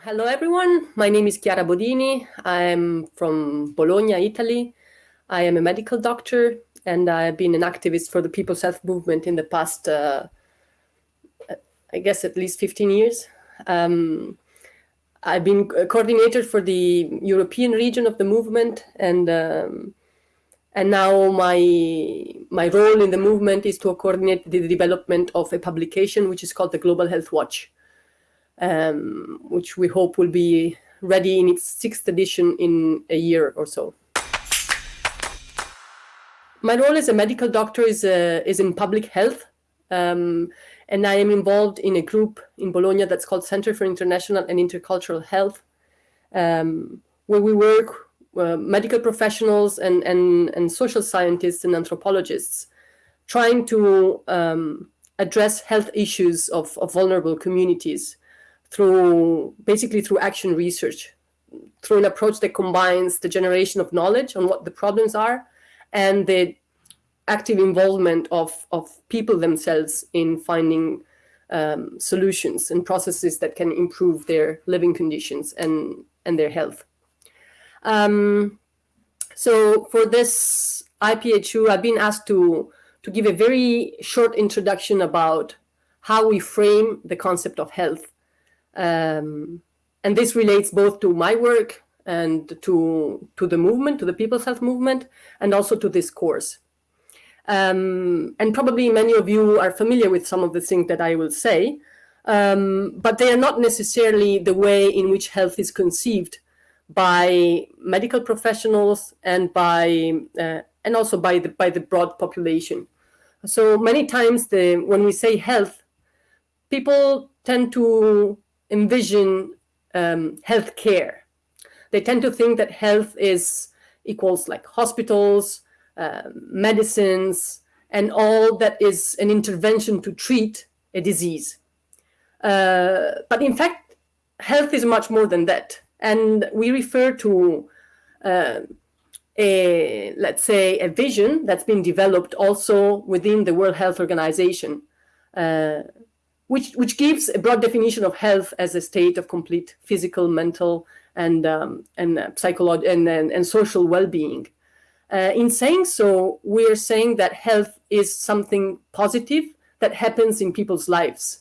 Hello, everyone. My name is Chiara Bodini. I'm from Bologna, Italy. I am a medical doctor, and I've been an activist for the People's Health Movement in the past, uh, I guess, at least 15 years. Um, I've been coordinator for the European region of the movement, and um, and now my my role in the movement is to coordinate the development of a publication which is called the Global Health Watch um, which we hope will be ready in its sixth edition in a year or so. My role as a medical doctor is, uh, is in public health, um, and I am involved in a group in Bologna that's called Center for International and Intercultural Health, um, where we work uh, medical professionals and, and, and social scientists and anthropologists trying to um, address health issues of, of vulnerable communities through basically through action research, through an approach that combines the generation of knowledge on what the problems are and the active involvement of, of people themselves in finding um, solutions and processes that can improve their living conditions and, and their health. Um, so for this IPHU, I've been asked to, to give a very short introduction about how we frame the concept of health um, and this relates both to my work and to, to the movement, to the People's Health Movement, and also to this course. Um, and probably many of you are familiar with some of the things that I will say, um, but they are not necessarily the way in which health is conceived by medical professionals and by uh, and also by the by the broad population. So many times the when we say health, people tend to envision um, health care. They tend to think that health is equals like hospitals, uh, medicines, and all that is an intervention to treat a disease. Uh, but in fact, health is much more than that. And we refer to uh, a, let's say, a vision that's been developed also within the World Health Organization, uh, which, which gives a broad definition of health as a state of complete physical, mental, and, um, and uh, psychological and, and, and, social well-being. Uh, in saying so, we are saying that health is something positive that happens in people's lives.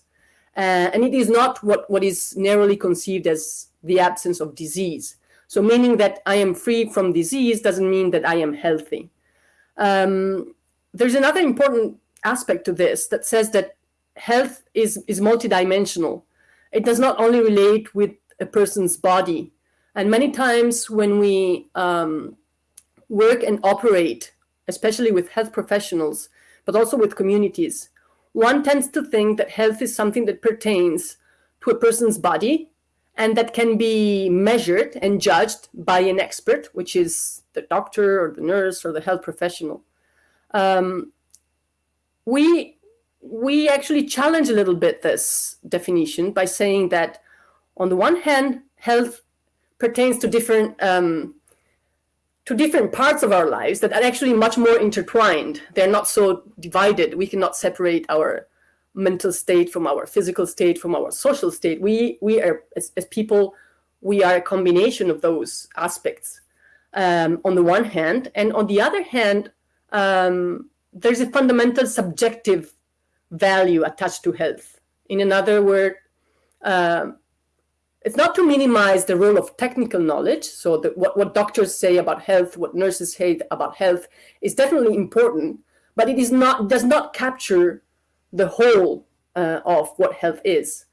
Uh, and it is not what, what is narrowly conceived as the absence of disease. So meaning that I am free from disease doesn't mean that I am healthy. Um, there's another important aspect to this that says that health is, is multidimensional. It does not only relate with a person's body. And many times when we um, work and operate, especially with health professionals, but also with communities, one tends to think that health is something that pertains to a person's body and that can be measured and judged by an expert, which is the doctor or the nurse or the health professional. Um, we we actually challenge a little bit this definition by saying that on the one hand, health pertains to different um, to different parts of our lives that are actually much more intertwined. They're not so divided. We cannot separate our mental state from our physical state, from our social state. We, we are, as, as people, we are a combination of those aspects um, on the one hand. And on the other hand, um, there's a fundamental subjective value attached to health. In another word, uh, it's not to minimize the role of technical knowledge. So the, what, what doctors say about health, what nurses say about health is definitely important, but it is not does not capture the whole uh, of what health is.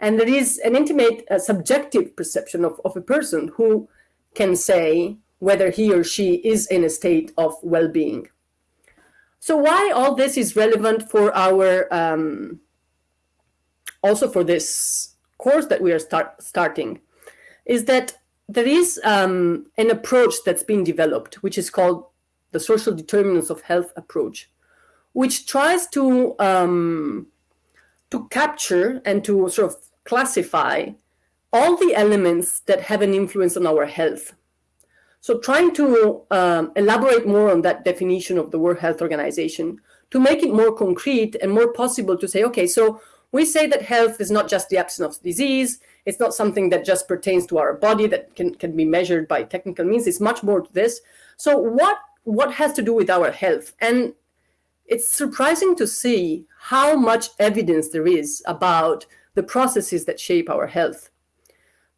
And there is an intimate uh, subjective perception of, of a person who can say whether he or she is in a state of well-being. So why all this is relevant for our, um, also for this course that we are start, starting, is that there is um, an approach that's been developed, which is called the social determinants of health approach, which tries to um, to capture and to sort of classify all the elements that have an influence on our health. So trying to um, elaborate more on that definition of the World Health Organization to make it more concrete and more possible to say, okay, so we say that health is not just the absence of disease, It's not something that just pertains to our body that can, can be measured by technical means. It's much more to this. So what, what has to do with our health? And it's surprising to see how much evidence there is about the processes that shape our health.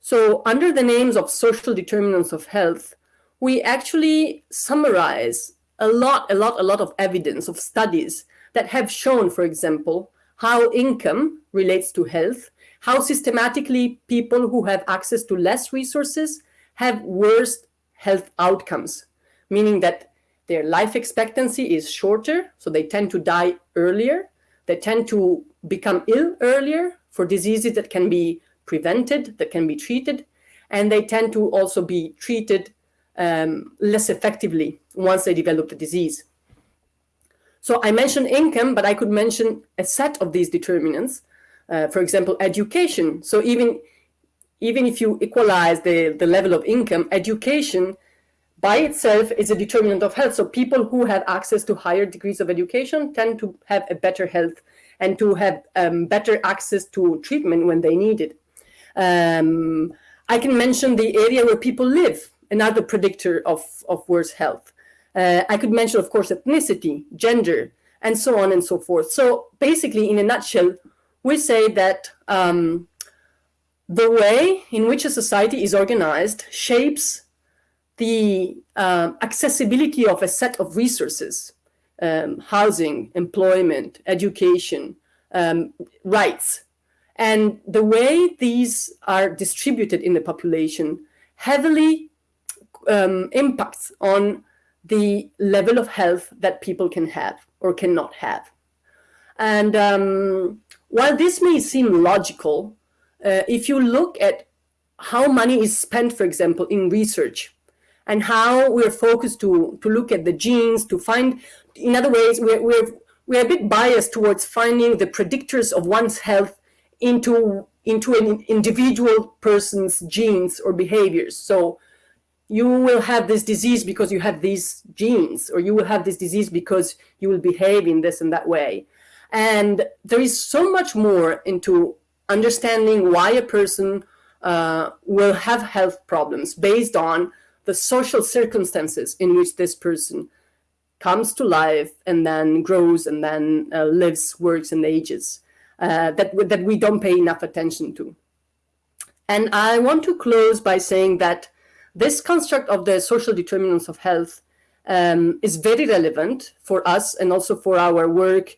So under the names of social determinants of health, we actually summarize a lot, a lot, a lot of evidence of studies that have shown, for example, how income relates to health, how systematically people who have access to less resources have worse health outcomes, meaning that their life expectancy is shorter, so they tend to die earlier, they tend to become ill earlier for diseases that can be prevented, that can be treated, and they tend to also be treated um, less effectively once they develop the disease. So I mentioned income, but I could mention a set of these determinants. Uh, for example, education. So even, even if you equalize the, the level of income, education by itself is a determinant of health. So people who have access to higher degrees of education tend to have a better health and to have um, better access to treatment when they need it. Um, I can mention the area where people live, another predictor of, of worse health. Uh, I could mention, of course, ethnicity, gender, and so on and so forth. So basically, in a nutshell, we say that um, the way in which a society is organized shapes the uh, accessibility of a set of resources, um, housing, employment, education, um, rights, and the way these are distributed in the population heavily um, impacts on the level of health that people can have or cannot have. And um, while this may seem logical, uh, if you look at how money is spent, for example, in research, and how we're focused to, to look at the genes, to find, in other ways, we're, we're, we're a bit biased towards finding the predictors of one's health into into an individual person's genes or behaviors. So you will have this disease because you have these genes, or you will have this disease because you will behave in this and that way. And there is so much more into understanding why a person uh, will have health problems based on the social circumstances in which this person comes to life and then grows and then uh, lives, works, and ages uh, that, that we don't pay enough attention to. And I want to close by saying that this construct of the social determinants of health um, is very relevant for us and also for our work,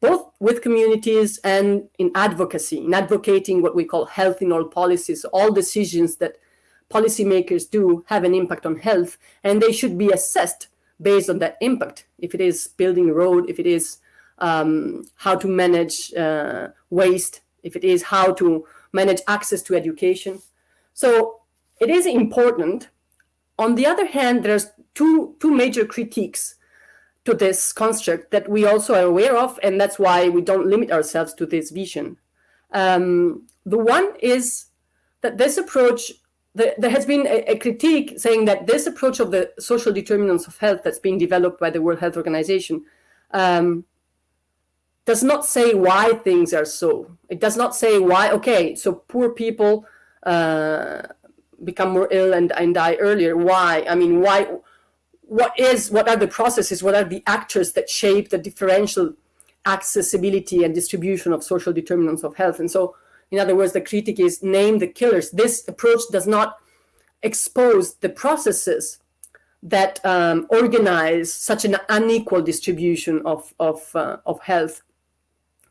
both with communities and in advocacy, in advocating what we call health in all policies. All decisions that policymakers do have an impact on health, and they should be assessed based on that impact. If it is building a road, if it is um, how to manage uh, waste, if it is how to manage access to education. So it is important. On the other hand, there's two, two major critiques to this construct that we also are aware of, and that's why we don't limit ourselves to this vision. Um, the one is that this approach, the, there has been a, a, critique saying that this approach of the social determinants of health that's being developed by the World Health Organization um, does not say why things are so. It does not say why, okay, so poor people uh, become more ill and, and die earlier. Why? I mean, why? What is, what are the processes, what are the actors that shape the differential accessibility and distribution of social determinants of health? And so, in other words, the critic is name the killers. This approach does not expose the processes that um, organize such an unequal distribution of, of, uh, of health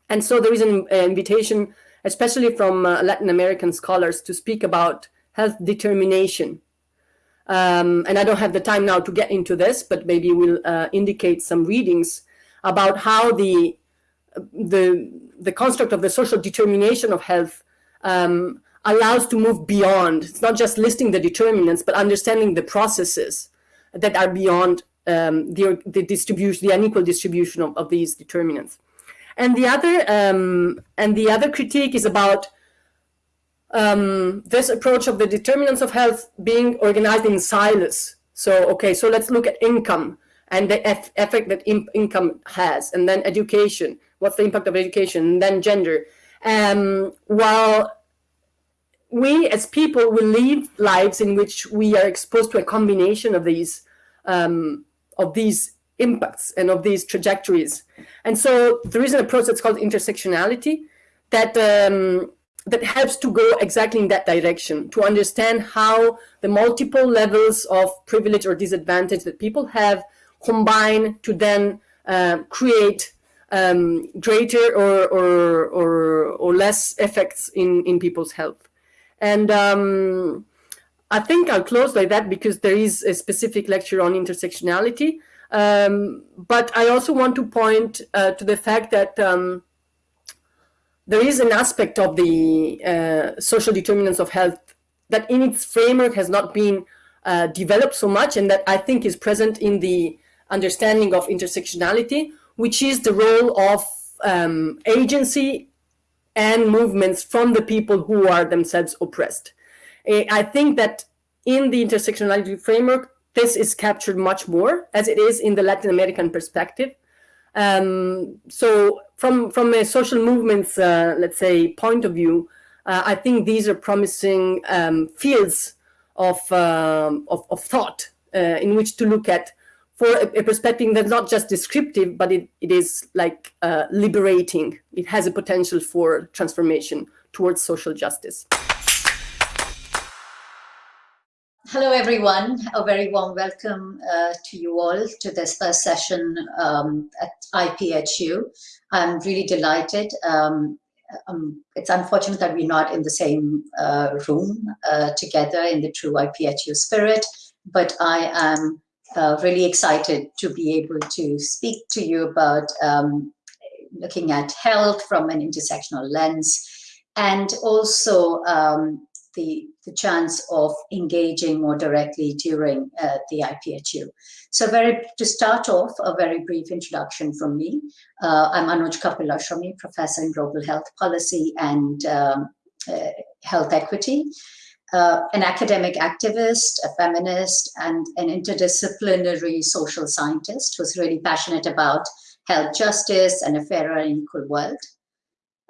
and so there is an invitation, especially from uh, Latin American scholars, to speak about health determination. Um, and I don't have the time now to get into this, but maybe we'll uh, indicate some readings about how the, the, the construct of the social determination of health um, allows to move beyond. It's not just listing the determinants, but understanding the processes that are beyond um, the, the distribution, the unequal distribution of, of these determinants. And the other um, and the other critique is about um, this approach of the determinants of health being organized in silos. So, okay, so let's look at income and the effect that in income has, and then education. What's the impact of education? And then gender. Um, while we as people will live lives in which we are exposed to a combination of these um, of these impacts and of these trajectories. And so there is an approach that's called intersectionality that um, that helps to go exactly in that direction, to understand how the multiple levels of privilege or disadvantage that people have combine to then uh, create um, greater or, or, or, or, less effects in, in people's health. And um, I think I'll close like that because there is a specific lecture on intersectionality. Um, but I also want to point uh, to the fact that um, there is an aspect of the uh, social determinants of health that in its framework has not been uh, developed so much and that I think is present in the understanding of intersectionality, which is the role of um, agency and movements from the people who are themselves oppressed. I think that in the intersectionality framework, this is captured much more as it is in the Latin American perspective. Um, so from, from a social movements, uh, let's say, point of view, uh, I think these are promising um, fields of, um, of, of, thought uh, in which to look at for a, a, perspective that's not just descriptive, but it, it is like uh, liberating. It has a potential for transformation towards social justice. Hello, everyone. A very warm welcome uh, to you all to this first session um, at IPHU. I'm really delighted. Um, um, it's unfortunate that we're not in the same uh, room uh, together in the true IPHU spirit, but I am uh, really excited to be able to speak to you about um, looking at health from an intersectional lens and also um, the, the chance of engaging more directly during uh, the IPHU. So very to start off, a very brief introduction from me. Uh, I'm Anuj Kapilashrami, Professor in Global Health Policy and um, uh, Health Equity. Uh, an academic activist, a feminist, and an interdisciplinary social scientist who's really passionate about health justice and a fairer and equal world.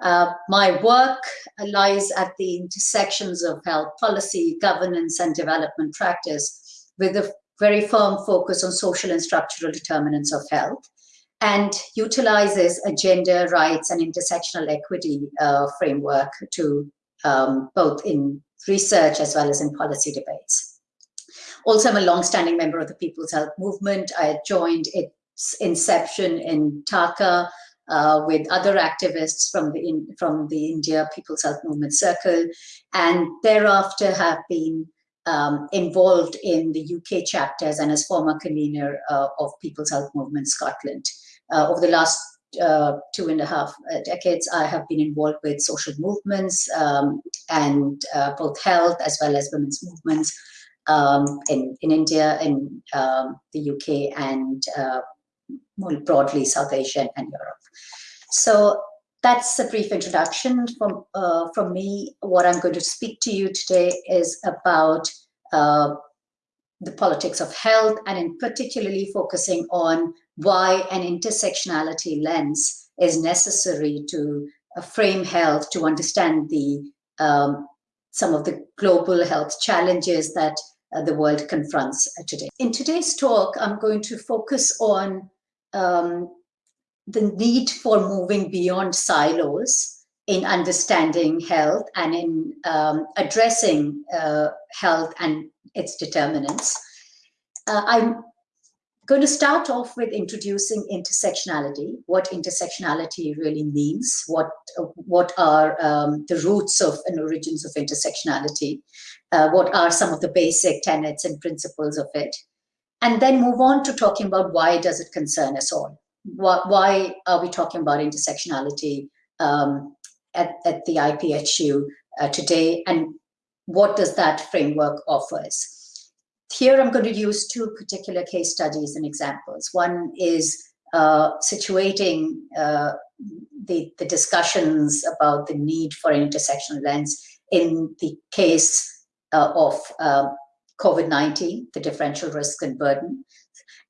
Uh, my work lies at the intersections of health policy, governance, and development practice with a very firm focus on social and structural determinants of health and utilizes a gender rights and intersectional equity uh, framework to um, both in research as well as in policy debates. Also, I'm a long-standing member of the People's Health Movement. I joined its inception in Dhaka uh, with other activists from the in, from the India People's Health Movement Circle, and thereafter have been um, involved in the UK chapters and as former convener uh, of People's Health Movement Scotland. Uh, over the last uh, two and a half uh, decades, I have been involved with social movements um, and uh, both health as well as women's movements um, in, in India, in um, the UK, and more broadly South Asia and Europe. So that's a brief introduction from, uh, from me. What I'm going to speak to you today is about uh, the politics of health and in particularly focusing on why an intersectionality lens is necessary to uh, frame health, to understand the um, some of the global health challenges that uh, the world confronts today. In today's talk, I'm going to focus on um, the need for moving beyond silos in understanding health and in um, addressing uh, health and its determinants. Uh, I'm going to start off with introducing intersectionality, what intersectionality really means, what, what are um, the roots of and origins of intersectionality, uh, what are some of the basic tenets and principles of it, and then move on to talking about why does it concern us all? Why, why are we talking about intersectionality um, at, at the IPHU uh, today, and what does that framework offers? Here I'm going to use two particular case studies and examples. One is uh, situating uh, the, the discussions about the need for an intersectional lens in the case uh, of uh, COVID-19, the differential risk and burden,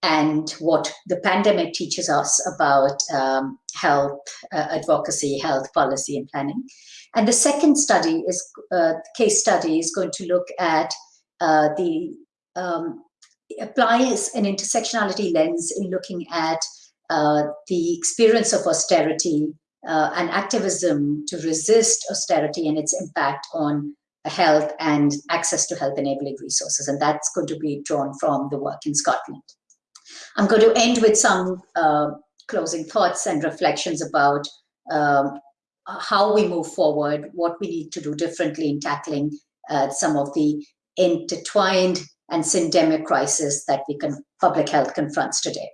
and what the pandemic teaches us about um, health uh, advocacy, health policy and planning. And the second study is uh, case study is going to look at uh, the um, applies an intersectionality lens in looking at uh, the experience of austerity uh, and activism to resist austerity and its impact on health and access to health enabling resources. And that's going to be drawn from the work in Scotland. I'm going to end with some uh, closing thoughts and reflections about um, how we move forward, what we need to do differently in tackling uh, some of the intertwined and syndemic crisis that we can public health confronts today.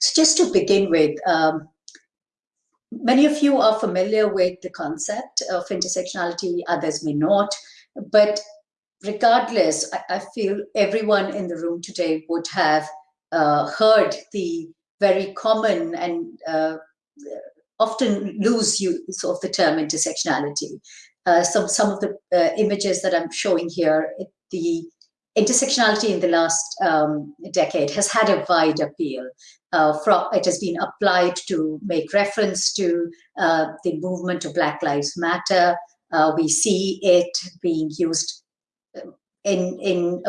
So just to begin with, um, many of you are familiar with the concept of intersectionality, others may not, but regardless, I, I feel everyone in the room today would have uh, heard the very common and uh, often loose use of the term intersectionality. Uh, some, some of the uh, images that I'm showing here, the intersectionality in the last um, decade has had a wide appeal. Uh, from, it has been applied to make reference to uh, the movement of Black Lives Matter. Uh, we see it being used um, in, in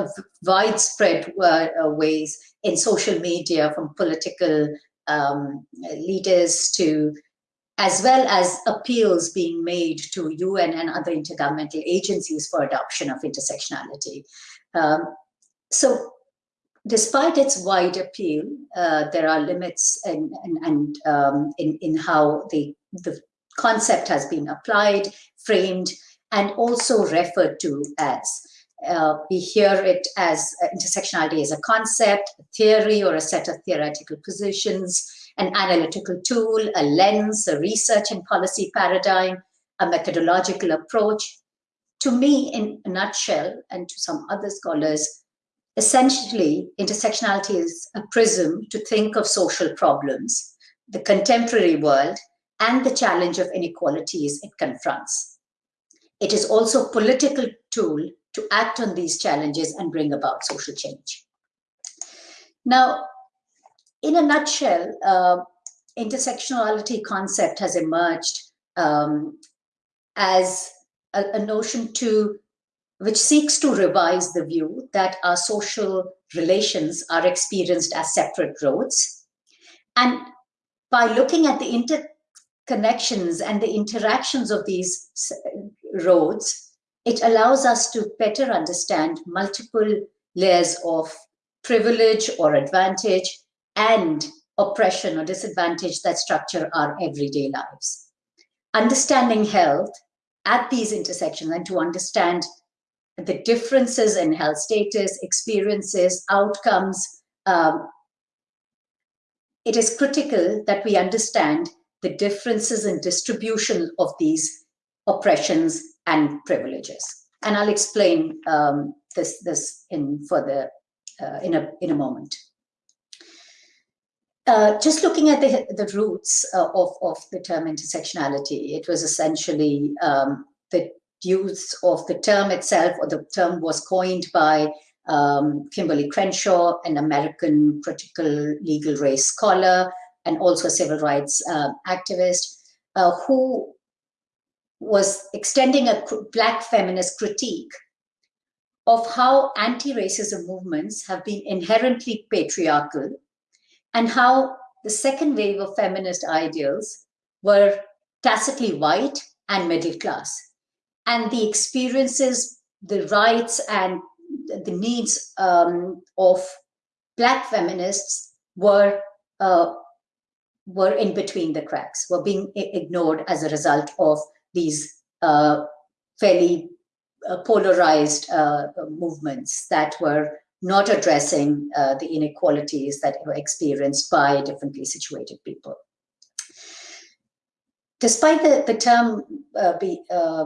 widespread uh, uh, ways in social media from political um, leaders to as well as appeals being made to UN and other intergovernmental agencies for adoption of intersectionality. Um, so despite its wide appeal, uh, there are limits in, in, and, um, in, in how the, the concept has been applied, framed, and also referred to as. Uh, we hear it as uh, intersectionality as a concept, a theory, or a set of theoretical positions, an analytical tool, a lens, a research and policy paradigm, a methodological approach, to me, in a nutshell, and to some other scholars, essentially, intersectionality is a prism to think of social problems, the contemporary world, and the challenge of inequalities it confronts. It is also a political tool to act on these challenges and bring about social change. Now, in a nutshell, uh, intersectionality concept has emerged um, as a, a notion to which seeks to revise the view that our social relations are experienced as separate roads. And by looking at the interconnections and the interactions of these roads, it allows us to better understand multiple layers of privilege or advantage and oppression or disadvantage that structure our everyday lives. Understanding health at these intersections and to understand the differences in health status, experiences, outcomes, um, it is critical that we understand the differences in distribution of these oppressions and privileges. And I'll explain um, this, this in further uh, in, a, in a moment. Uh, just looking at the, the roots uh, of, of the term intersectionality, it was essentially um, the use of the term itself, or the term was coined by um, Kimberlé Crenshaw, an American critical legal race scholar, and also a civil rights uh, activist, who was extending a black feminist critique of how anti-racism movements have been inherently patriarchal and how the second wave of feminist ideals were tacitly white and middle class. And the experiences, the rights, and the needs um, of Black feminists were uh, were in between the cracks, were being ignored as a result of these uh, fairly uh, polarized uh, movements that were not addressing uh, the inequalities that were experienced by differently situated people. Despite the, the term uh, be, uh,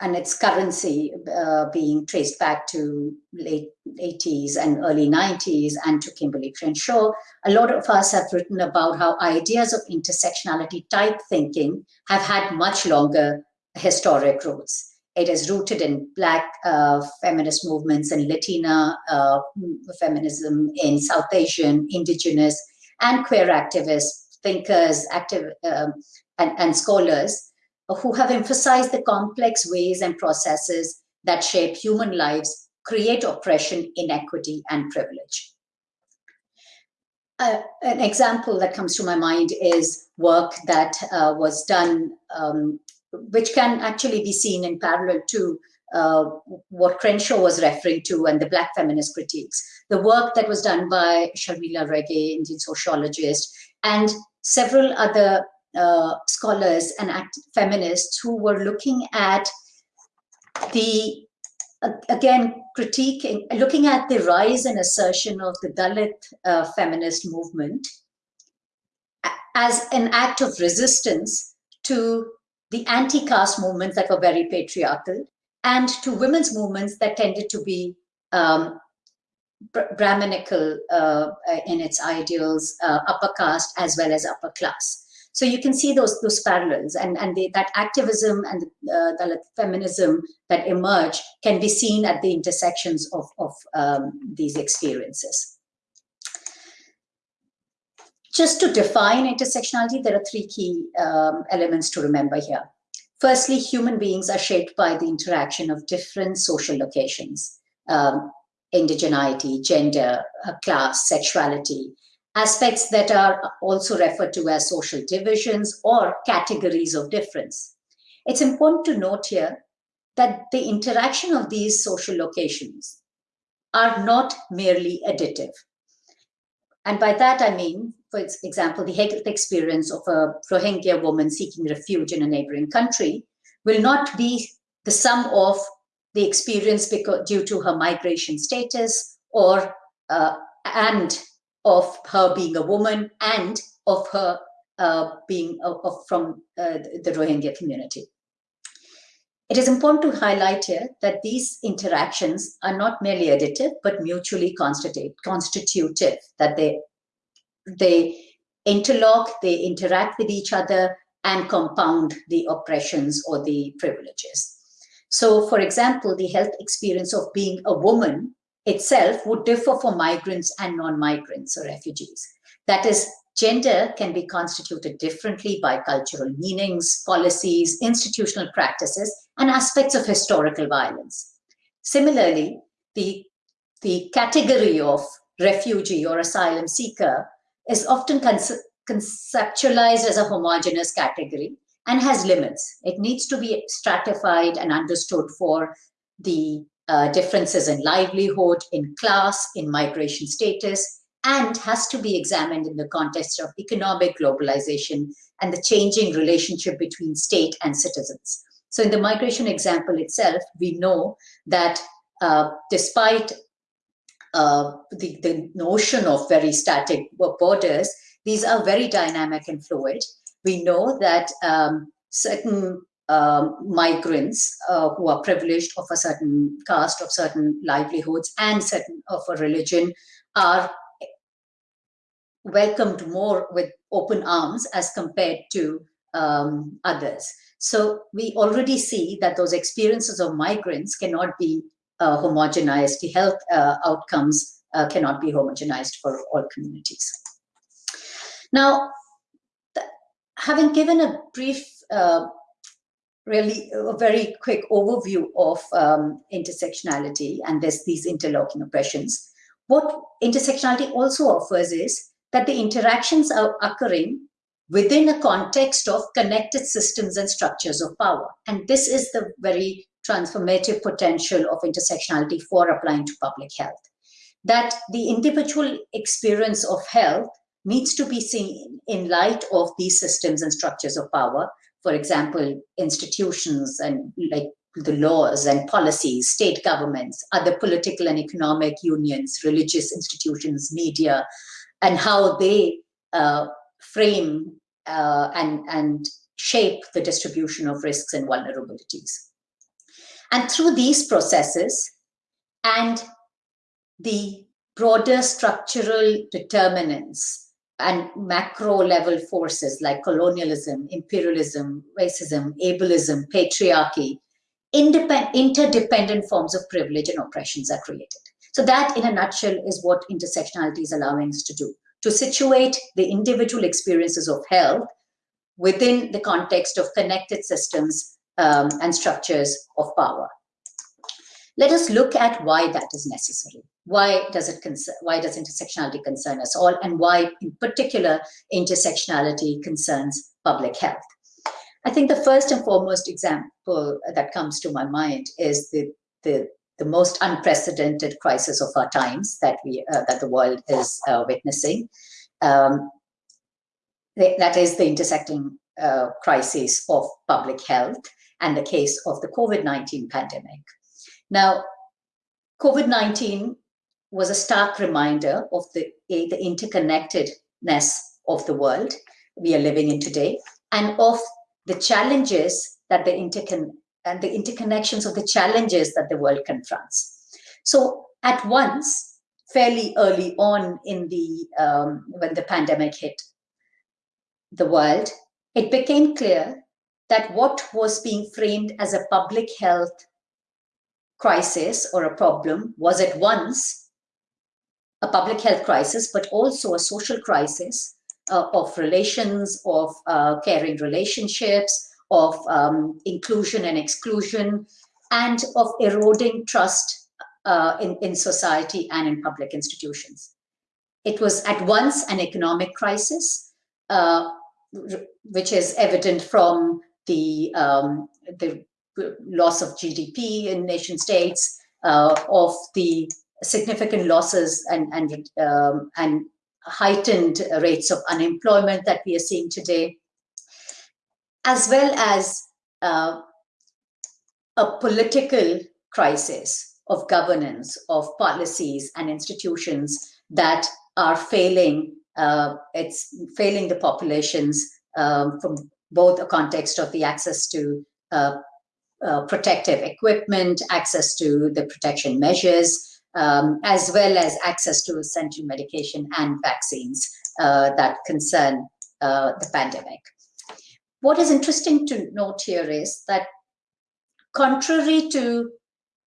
and its currency uh, being traced back to late 80s and early 90s and to Kimberlé Crenshaw, a lot of us have written about how ideas of intersectionality type thinking have had much longer historic roots. It is rooted in Black uh, feminist movements and Latina uh, feminism in South Asian, indigenous, and queer activists, thinkers, active, um, and, and scholars. who have emphasized the complex ways and processes that shape human lives, create oppression, inequity, and privilege. Uh, an example that comes to my mind is work that uh, was done, um, which can actually be seen in parallel to uh, what Crenshaw was referring to and the Black feminist critiques. The work that was done by Sharmila Rege, Indian sociologist, and several other uh, scholars and feminists who were looking at the again critiquing looking at the rise and assertion of the dalit uh, feminist movement as an act of resistance to the anti-caste movements that were very patriarchal and to women's movements that tended to be um, Brahminical uh, in its ideals, uh, upper caste as well as upper class. So you can see those those parallels, and and the, that activism and uh, the feminism that emerge can be seen at the intersections of of um, these experiences. Just to define intersectionality, there are three key um, elements to remember here. Firstly, human beings are shaped by the interaction of different social locations, um, indigeneity, gender, uh, class, sexuality, aspects that are also referred to as social divisions or categories of difference. It's important to note here that the interaction of these social locations are not merely additive. And by that I mean, for example, the health experience of a Rohingya woman seeking refuge in a neighboring country will not be the sum of the experience because, due to her migration status or uh, and of her being a woman and of her uh, being uh, of, from uh, the Rohingya community. It is important to highlight here that these interactions are not merely additive, but mutually constitutive, that they, they interlock, they interact with each other and compound the oppressions or the privileges. So for example, the health experience of being a woman itself would differ for migrants and non-migrants or refugees. That is, gender can be constituted differently by cultural meanings, policies, institutional practices, and aspects of historical violence. Similarly, the, the category of refugee or asylum seeker is often conceptualized as a homogeneous category and has limits. It needs to be stratified and understood for the uh, differences in livelihood, in class, in migration status, and has to be examined in the context of economic globalization and the changing relationship between state and citizens. So in the migration example itself, we know that uh, despite uh, the, the notion of very static borders, these are very dynamic and fluid. We know that um, certain um, migrants uh, who are privileged of a certain caste, of certain livelihoods, and certain of a religion are welcomed more with open arms as compared to um, others. So we already see that those experiences of migrants cannot be uh, homogenized. The health uh, outcomes uh, cannot be homogenized for all communities. Now, having given a brief uh, really a very quick overview of um, intersectionality and there's these interlocking oppressions. What intersectionality also offers is that the interactions are occurring within a context of connected systems and structures of power. And this is the very transformative potential of intersectionality for applying to public health. That the individual experience of health needs to be seen in light of these systems and structures of power for example, institutions and like the laws and policies, state governments, other political and economic unions, religious institutions, media, and how they uh, frame uh, and, and shape the distribution of risks and vulnerabilities. And through these processes and the broader structural determinants and macro level forces like colonialism, imperialism, racism, ableism, patriarchy, interdependent forms of privilege and oppressions are created. So that in a nutshell is what intersectionality is allowing us to do, to situate the individual experiences of health within the context of connected systems um, and structures of power. Let us look at why that is necessary. Why does it why does intersectionality concern us all and why in particular intersectionality concerns public health? I think the first and foremost example that comes to my mind is the, the, the most unprecedented crisis of our times that we uh, that the world is uh, witnessing. Um, that is the intersecting uh, crisis of public health and the case of the COVID-19 pandemic. Now, COVID-19 was a stark reminder of the, the interconnectedness of the world we are living in today and of the challenges that the intercon and the interconnections of the challenges that the world confronts. So at once, fairly early on in the um, when the pandemic hit the world, it became clear that what was being framed as a public health crisis or a problem was at once a public health crisis, but also a social crisis uh, of relations, of uh, caring relationships, of um, inclusion and exclusion, and of eroding trust uh, in, in society and in public institutions. It was at once an economic crisis, uh, which is evident from the, um, the loss of GDP in nation states, uh, of the significant losses and, and, um, and heightened rates of unemployment that we are seeing today, as well as uh, a political crisis of governance, of policies and institutions that are failing, uh, it's failing the populations um, from both a context of the access to uh, uh, protective equipment, access to the protection measures, um, as well as access to essential medication and vaccines uh, that concern uh, the pandemic. What is interesting to note here is that contrary to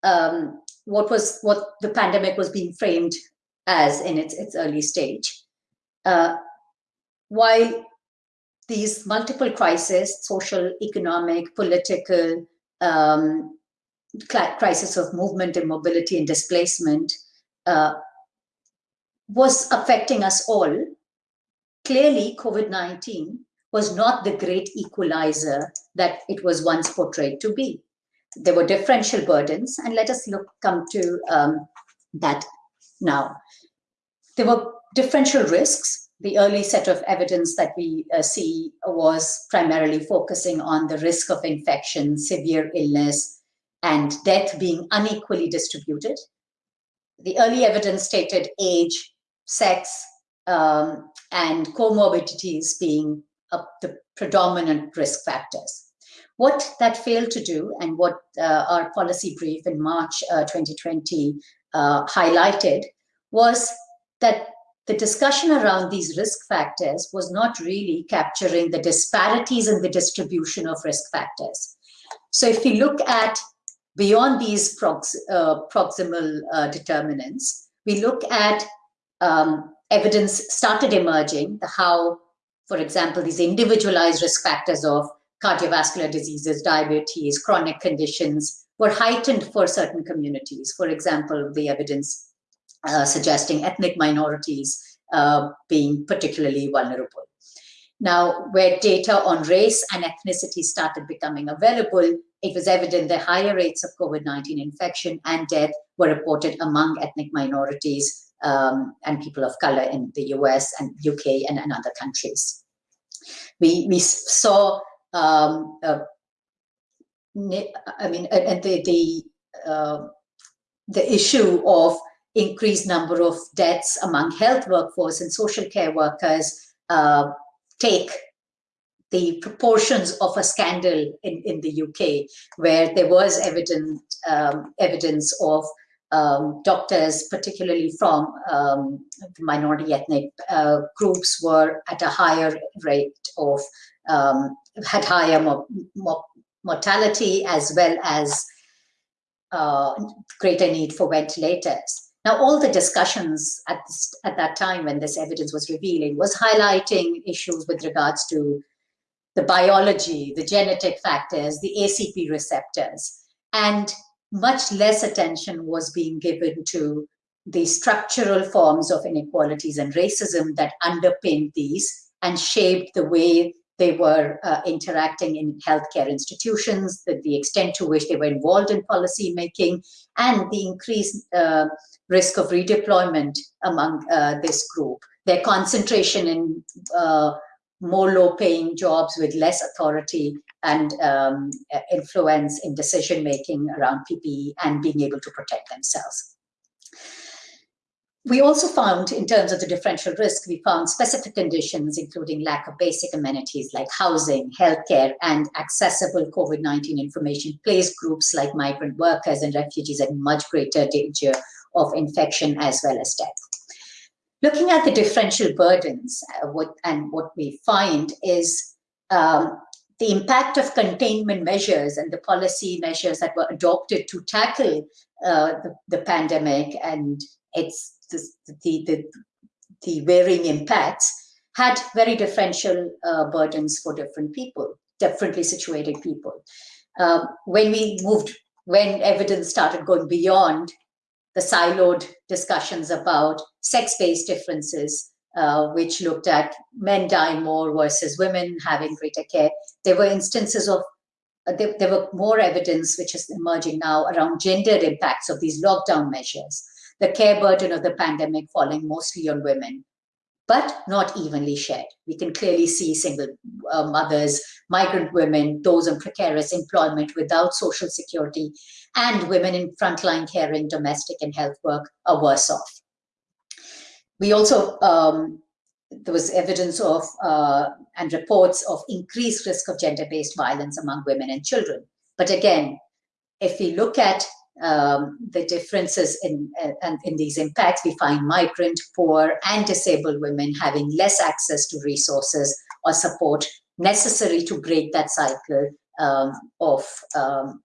um, what was what the pandemic was being framed as in its, its early stage, uh, while these multiple crises, social, economic, political, um, crisis of movement and mobility and displacement uh, was affecting us all, clearly COVID-19 was not the great equalizer that it was once portrayed to be. There were differential burdens, and let us look come to um, that now. There were differential risks the early set of evidence that we uh, see was primarily focusing on the risk of infection, severe illness, and death being unequally distributed. The early evidence stated age, sex, um, and comorbidities being uh, the predominant risk factors. What that failed to do and what uh, our policy brief in March uh, 2020 uh, highlighted was that the discussion around these risk factors was not really capturing the disparities in the distribution of risk factors. So if we look at beyond these prox uh, proximal uh, determinants, we look at um, evidence started emerging, how, for example, these individualized risk factors of cardiovascular diseases, diabetes, chronic conditions were heightened for certain communities. For example, the evidence uh, suggesting ethnic minorities uh, being particularly vulnerable. Now, where data on race and ethnicity started becoming available, it was evident that higher rates of COVID-19 infection and death were reported among ethnic minorities um, and people of color in the US and UK and, and other countries. We, we saw, um, uh, I mean, and the, the, uh, the issue of increased number of deaths among health workforce and social care workers uh, take the proportions of a scandal in, in the UK, where there was evident um, evidence of um, doctors, particularly from um, minority ethnic uh, groups, were at a higher rate of um, had higher mo mo mortality as well as uh, greater need for ventilators. Now, all the discussions at, this, at that time when this evidence was revealing was highlighting issues with regards to the biology, the genetic factors, the ACE receptors, and much less attention was being given to the structural forms of inequalities and racism that underpinned these and shaped the way they were uh, interacting in healthcare institutions, the, the, extent to which they were involved in policy making, and the increased uh, risk of redeployment among uh, this group. Their concentration in uh, more low-paying jobs with less authority and um, influence in decision making around PPE and being able to protect themselves. We also found, in terms of the differential risk, we found specific conditions, including lack of basic amenities like housing, healthcare, and accessible COVID-19 information, place groups like migrant workers and refugees at much greater danger of infection as well as death. Looking at the differential burdens, uh, what, and what we find is um, the impact of containment measures and the policy measures that were adopted to tackle uh, the, the pandemic and its the, the, the, the varying impacts had very differential uh, burdens for different people, differently situated people. Um, when we moved, when evidence started going beyond the siloed discussions about sex-based differences, uh, which looked at men dying more versus women having greater care, there were instances of uh, there, there were more evidence which is emerging now around gendered impacts of these lockdown measures the care burden of the pandemic falling mostly on women, but not evenly shared. We can clearly see single uh, mothers, migrant women, those in precarious employment without social security, and women in frontline caring, domestic and health work are worse off. We also, um, there was evidence of uh, and reports of increased risk of gender-based violence among women and children. But again, if we look at um, the differences in, uh, in these impacts, we find migrant, poor, and disabled women having less access to resources or support necessary to break that cycle um, of, um,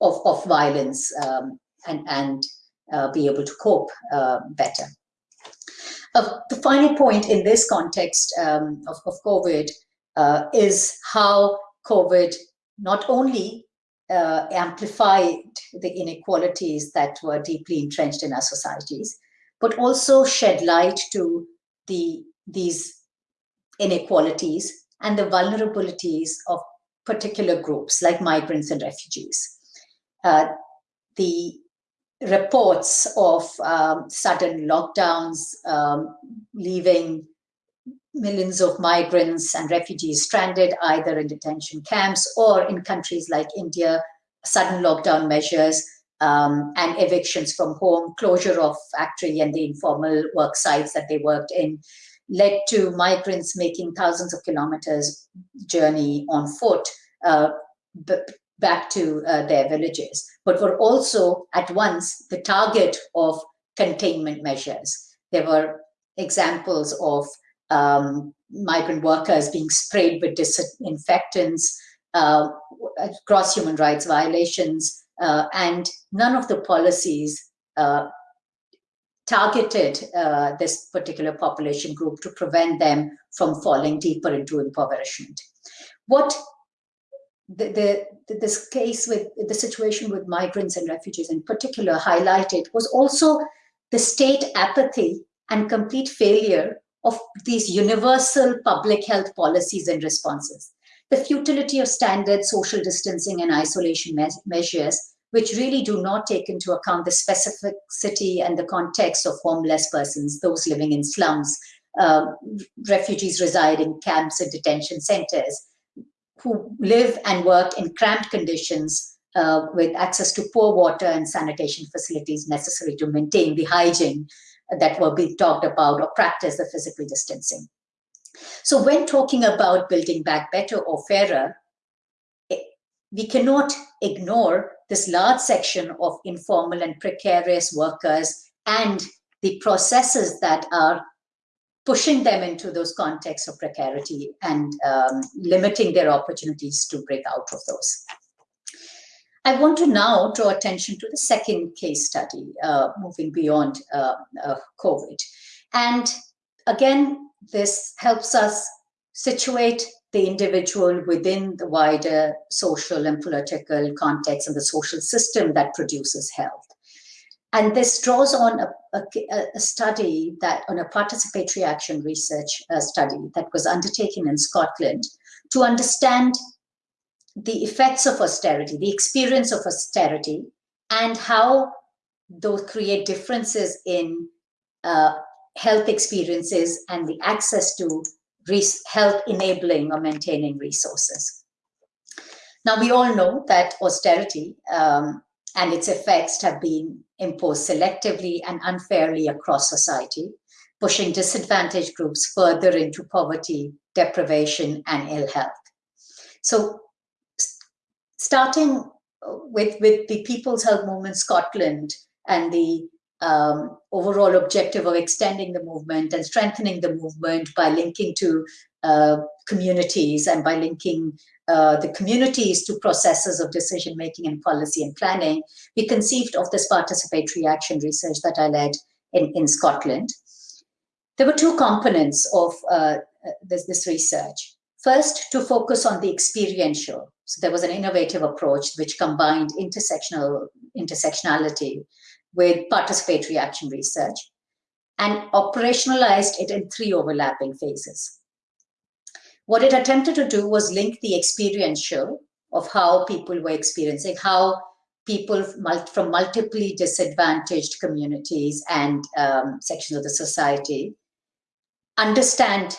of, of, violence um, and, and uh, be able to cope uh, better. Uh, the final point in this context um, of, of COVID uh, is how COVID not only uh, amplified the inequalities that were deeply entrenched in our societies, but also shed light to the these inequalities and the vulnerabilities of particular groups like migrants and refugees. Uh, the reports of um, sudden lockdowns, um, leaving millions of migrants and refugees stranded either in detention camps or in countries like India, sudden lockdown measures um, and evictions from home, closure of factory and the informal work sites that they worked in, led to migrants making thousands of kilometers journey on foot uh, back to uh, their villages, but were also at once the target of containment measures. There were examples of um, migrant workers being sprayed with disinfectants, uh, gross human rights violations, uh, and none of the policies uh, targeted uh, this particular population group to prevent them from falling deeper into impoverishment. What the, the, this case with the situation with migrants and refugees in particular highlighted was also the state apathy and complete failure of these universal public health policies and responses. The futility of standard social distancing and isolation me measures, which really do not take into account the specificity and the context of homeless persons, those living in slums, uh, refugees reside in camps and detention centers, who live and work in cramped conditions uh, with access to poor water and sanitation facilities necessary to maintain the hygiene that were being talked about or practice the physical distancing. So when talking about building back better or fairer, it, we cannot ignore this large section of informal and precarious workers and the processes that are pushing them into those contexts of precarity and um, limiting their opportunities to break out of those. I want to now draw attention to the second case study, uh, moving beyond uh, uh, COVID. And again, this helps us situate the individual within the wider social and political context and the social system that produces health. And this draws on a, a, a study that, on a participatory action research uh, study that was undertaken in Scotland to understand the effects of austerity, the experience of austerity, and how those create differences in uh, health experiences and the access to health enabling or maintaining resources. Now, we all know that austerity um, and its effects have been imposed selectively and unfairly across society, pushing disadvantaged groups further into poverty, deprivation, and ill health. So starting with, with the People's Health Movement Scotland and the um, overall objective of extending the movement and strengthening the movement by linking to uh, communities and by linking uh, the communities to processes of decision making and policy and planning, we conceived of this participatory action research that I led in, in Scotland. There were two components of uh, this, this research. First, to focus on the experiential. So there was an innovative approach which combined intersectional intersectionality with participatory action research and operationalized it in three overlapping phases. What it attempted to do was link the experiential of how people were experiencing, how people from multiply disadvantaged communities and um, sections of the society understand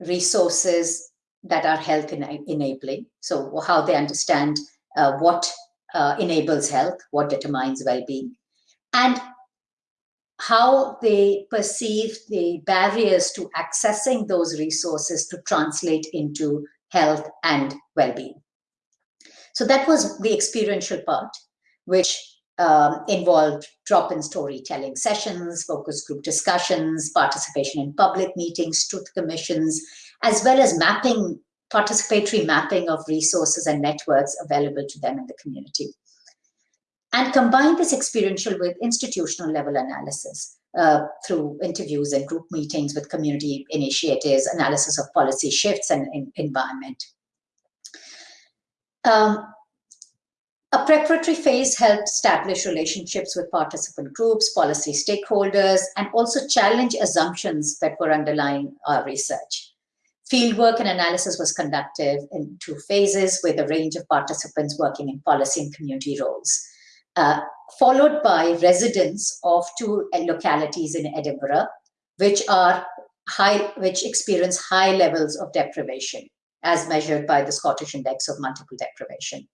resources that are health enabling. So how they understand uh, what uh, enables health, what determines well-being, and how they perceive the barriers to accessing those resources to translate into health and well-being. So that was the experiential part, which um, involved drop-in storytelling sessions, focus group discussions, participation in public meetings, truth commissions, as well as mapping, participatory mapping of resources and networks available to them in the community and combine this experiential with institutional level analysis uh, through interviews and group meetings with community initiatives, analysis of policy shifts and in environment. Um, a preparatory phase helped establish relationships with participant groups, policy stakeholders, and also challenge assumptions that were underlying our research. Fieldwork and analysis was conducted in two phases with a range of participants working in policy and community roles. Uh, followed by residents of two localities in Edinburgh, which are high, which experience high levels of deprivation, as measured by the Scottish Index of Multiple Deprivation.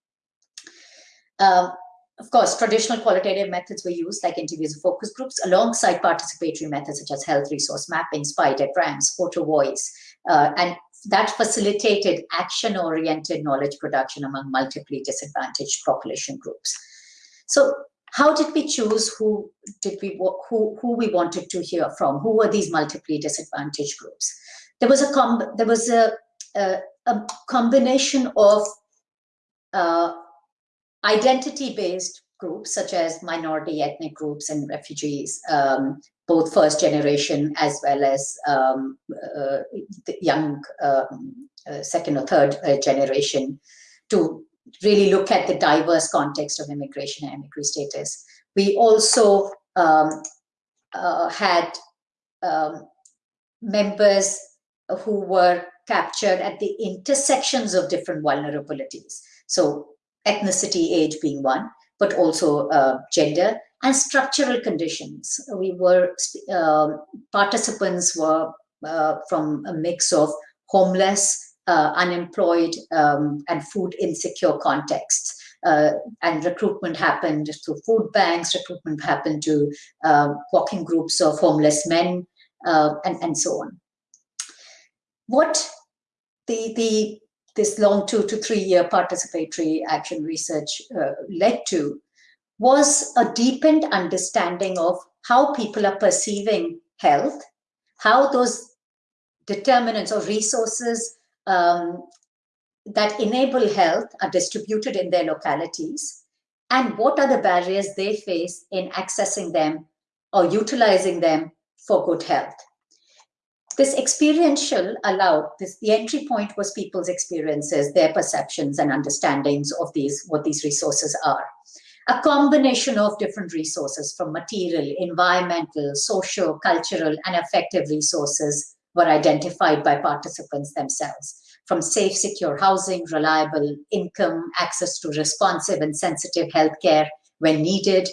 Um, of course, traditional qualitative methods were used, like interviews and focus groups, alongside participatory methods such as health resource mapping, spy diagrams, photo voice, uh, and that facilitated action-oriented knowledge production among multiply disadvantaged population groups. So how did we choose who did we who who we wanted to hear from? Who were these multiply disadvantaged groups? There was a com there was a a, a combination of uh, identity-based groups such as minority ethnic groups and refugees, um, both first generation as well as um, uh, young um, uh, second or third uh, generation to really look at the diverse context of immigration and immigrant status. We also um, uh, had um, members who were captured at the intersections of different vulnerabilities. So ethnicity, age being one, but also uh, gender and structural conditions. We were, uh, participants were uh, from a mix of homeless, uh, unemployed um, and food insecure contexts. Uh, and recruitment happened through food banks, recruitment happened to uh, walking groups of homeless men, uh, and, and so on. What the, the this long two to three year participatory action research uh, led to was a deepened understanding of how people are perceiving health, how those determinants or resources um, that enable health are distributed in their localities and what are the barriers they face in accessing them or utilizing them for good health. This experiential allowed this the entry point was people's experiences their perceptions and understandings of these what these resources are. A combination of different resources from material environmental social cultural and affective resources were identified by participants themselves. From safe secure housing reliable income access to responsive and sensitive healthcare when needed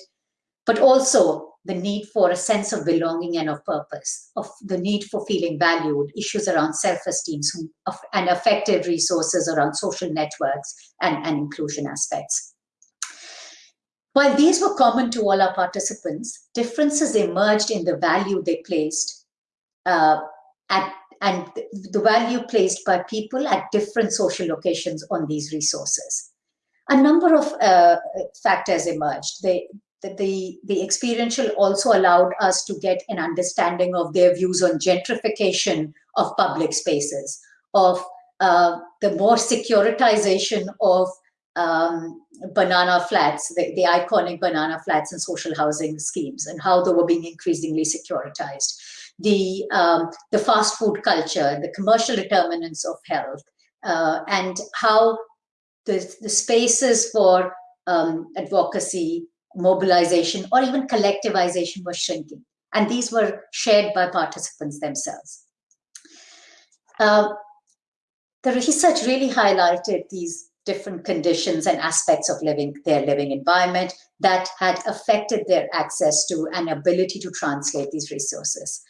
but also the need for a sense of belonging and of purpose, of the need for feeling valued, issues around self-esteem, and effective resources around social networks and, and inclusion aspects. While these were common to all our participants, differences emerged in the value they placed uh, at, and the value placed by people at different social locations on these resources. A number of uh, factors emerged. They, that the, the experiential also allowed us to get an understanding of their views on gentrification of public spaces, of uh, the more securitization of um, banana flats, the, the, iconic banana flats and social housing schemes, and how they were being increasingly securitized. The, um, the fast food culture, the commercial determinants of health, uh, and how the, the spaces for um, advocacy mobilization or even collectivization was shrinking. And these were shared by participants themselves. Uh, the research really highlighted these different conditions and aspects of living their living environment that had affected their access to and ability to translate these resources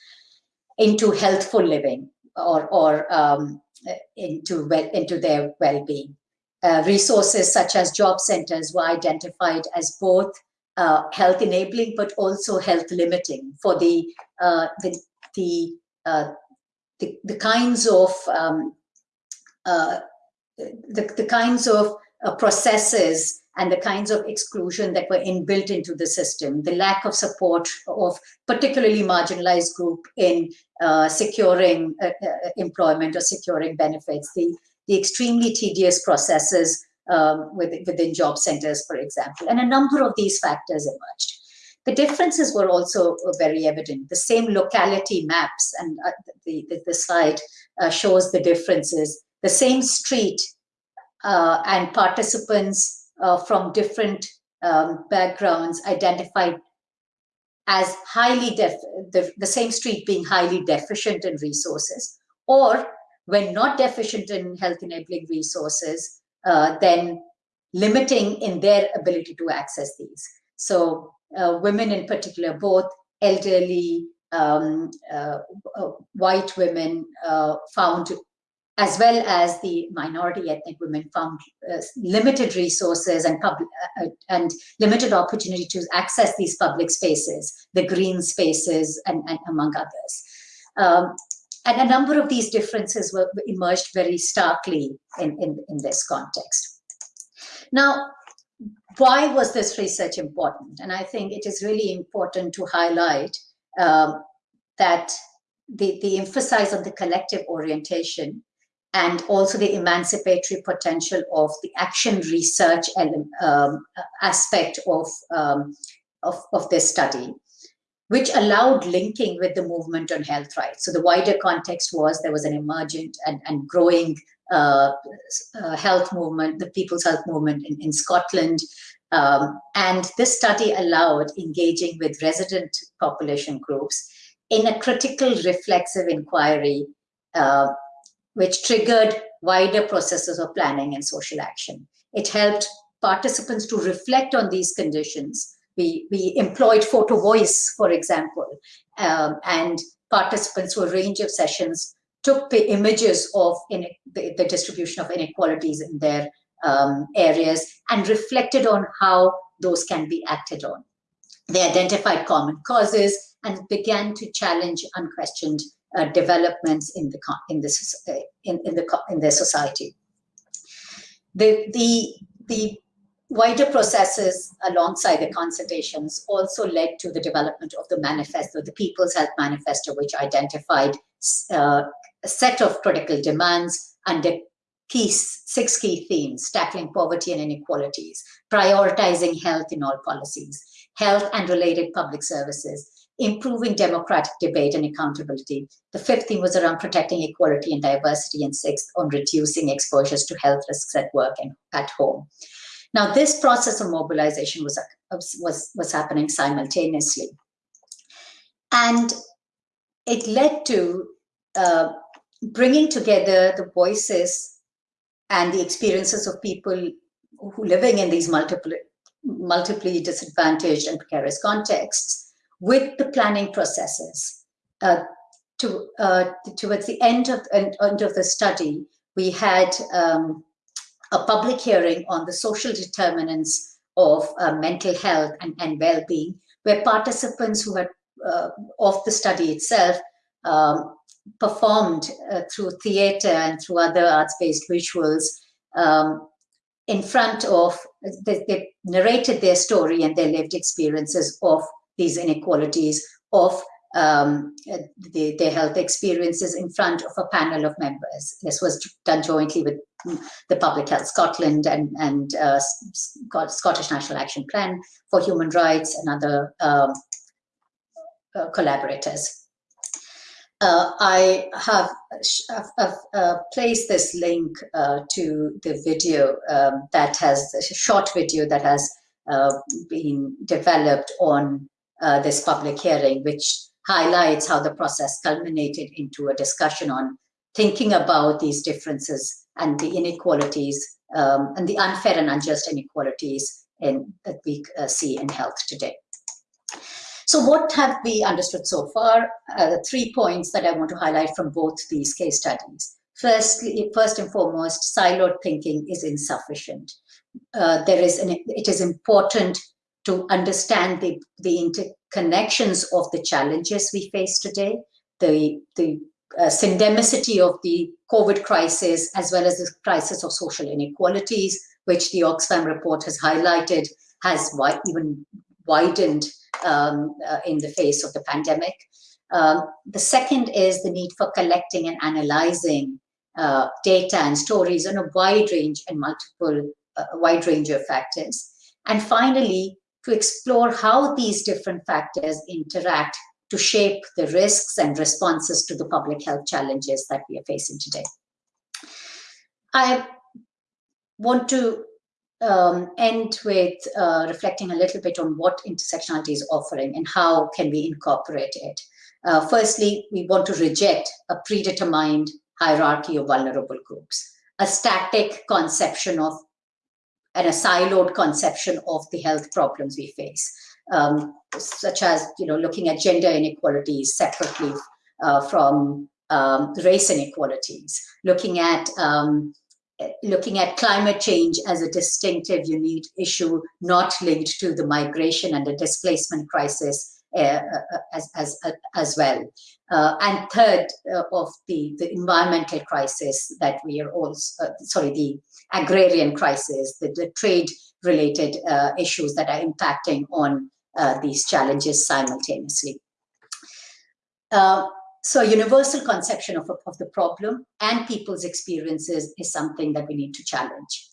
into healthful living or, or um, into, well, into their well-being. Uh, resources such as job centers were identified as both uh, health enabling, but also health limiting for the uh, the the, uh, the, the kinds of um, uh, the, the kinds of uh, processes and the kinds of exclusion that were inbuilt into the system, the lack of support of particularly marginalized group in uh, securing employment or securing benefits, the, the extremely tedious processes um, within, within job centers, for example. And a number of these factors emerged. The differences were also very evident. The same locality maps, and uh, the, the, the, slide uh, shows the differences. The same street uh, and participants uh, from different um, backgrounds identified as highly def the, the same street being highly deficient in resources, or when not deficient in health enabling resources, uh, then limiting in their ability to access these. So uh, women in particular, both elderly, um, uh, uh white women uh, found, as well as the minority ethnic women found uh, limited resources and, public, and limited opportunity to access these public spaces, the green spaces, and, and among others. Um, and a number of these differences were emerged very starkly in, in, in this context. Now, why was this research important? And I think it is really important to highlight um, that the, the emphasis on the collective orientation and also the emancipatory potential of the action research um, aspect of, um, of, of this study which allowed linking with the movement on health rights. So the wider context was there was an emergent and, and growing uh, uh, health movement, the People's Health Movement in, in Scotland. Um, and this study allowed engaging with resident population groups in a critical reflexive inquiry, uh, which triggered wider processes of planning and social action. It helped participants to reflect on these conditions we, we employed photo voice, for example, um, and participants to a range of sessions took the images of in, the, the, distribution of inequalities in their um, areas and reflected on how those can be acted on. They identified common causes and began to challenge unquestioned uh, developments in the in this in, in the in their society. The the the wider processes alongside the consultations also led to the development of the manifesto, the People's Health Manifesto, which identified uh, a set of critical demands under key, six key themes, tackling poverty and inequalities, prioritizing health in all policies, health and related public services, improving democratic debate and accountability. The fifth theme was around protecting equality and diversity, and sixth on reducing exposures to health risks at work and at home. Now, this process of mobilization was, was, was happening simultaneously. And it led to uh, bringing together the voices and the experiences of people who living in these multiple, multiply disadvantaged and precarious contexts with the planning processes. Uh, to, uh, towards the end of, end of the study, we had um, a public hearing on the social determinants of uh, mental health and, and well-being, where participants who had uh, of the study itself um, performed uh, through theater and through other arts-based visuals um, in front of, they, they, narrated their story and their lived experiences of these inequalities, of um, the, their health experiences in front of a panel of members. This was done jointly with the Public Health Scotland and, and uh, Scottish National Action Plan for Human Rights and other um, uh, collaborators. Uh, I have, have uh, placed this link uh, to the video um, that has, a short video that has uh, been developed on this public hearing, which highlights how the process culminated into a discussion on thinking about these differences and the inequalities um, and the unfair and unjust inequalities in, that we see in health today. So what have we understood so far? Uh, three points that I want to highlight from both these case studies. Firstly, first and foremost, siloed thinking is insufficient. Uh, there is an, it is important to understand the, the interconnections of the challenges we face today, the, the uh, syndemicity of the COVID crisis, as well as the crisis of social inequalities, which the Oxfam report has highlighted, has wi even widened um, uh, in the face of the pandemic. Um, the second is the need for collecting and analyzing uh, data and stories on a wide range and multiple, uh, wide range of factors. And finally, to explore how these different factors interact to shape the risks and responses to the public health challenges that we are facing today. I want to um, end with uh, reflecting a little bit on what intersectionality is offering and how can we incorporate it. Uh, firstly, we want to reject a predetermined hierarchy of vulnerable groups, a static conception of and a siloed conception of the health problems we face, um, such as you know looking at gender inequalities separately uh, from um, race inequalities, looking at um, looking at climate change as a distinctive, unique issue, not linked to the migration and the displacement crisis uh, uh as, as, as well. Uh, and third, uh, of the, the environmental crisis that we are also, uh, sorry, the agrarian crisis, the, the trade-related issues that are impacting on these challenges simultaneously. So a universal conception of, of the problem and people's experiences is something that we need to challenge.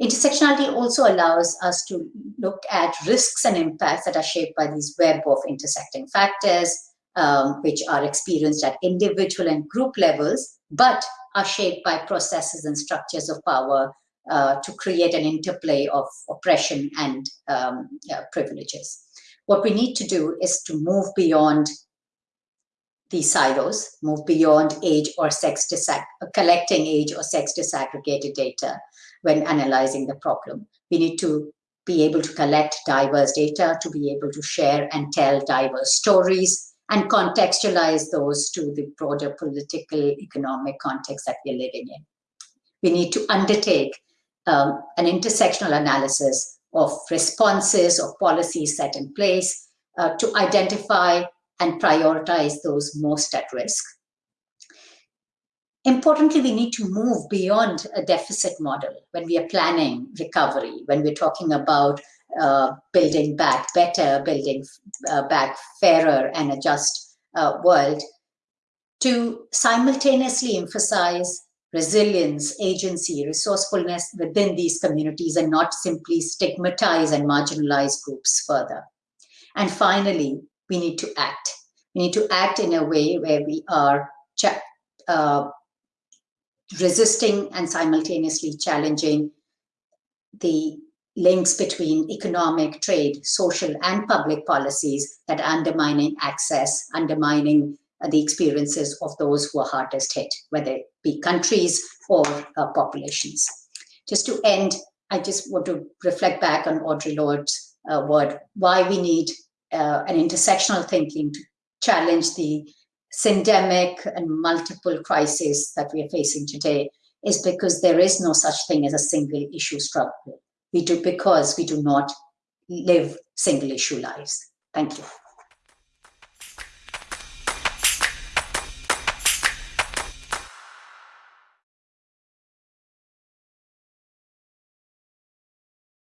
Intersectionality also allows us to look at risks and impacts that are shaped by these web of intersecting factors, um, which are experienced at individual and group levels, but are shaped by processes and structures of power uh, to create an interplay of oppression and um, yeah, privileges. What we need to do is to move beyond these silos, move beyond age or sex, collecting age or sex disaggregated data when analyzing the problem. We need to be able to collect diverse data, to be able to share and tell diverse stories, and contextualize those to the broader political, economic context that we're living in. We need to undertake um, an intersectional analysis of responses of policies set in place uh, to identify and prioritize those most at risk. Importantly, we need to move beyond a deficit model when we are planning recovery, when we're talking about uh, building back better, building uh, back fairer and a just uh, world, to simultaneously emphasize resilience, agency, resourcefulness within these communities and not simply stigmatize and marginalize groups further. And finally, we need to act. We need to act in a way where we are uh, resisting and simultaneously challenging the links between economic, trade, social, and public policies that are undermining access, undermining uh, the experiences of those who are hardest hit, whether it be countries or uh, populations. Just to end, I just want to reflect back on Audre Lorde's uh, word, why we need uh, an intersectional thinking to challenge the syndemic and multiple crises that we are facing today is because there is no such thing as a single issue struggle. We do because we do not live single issue lives. Thank you.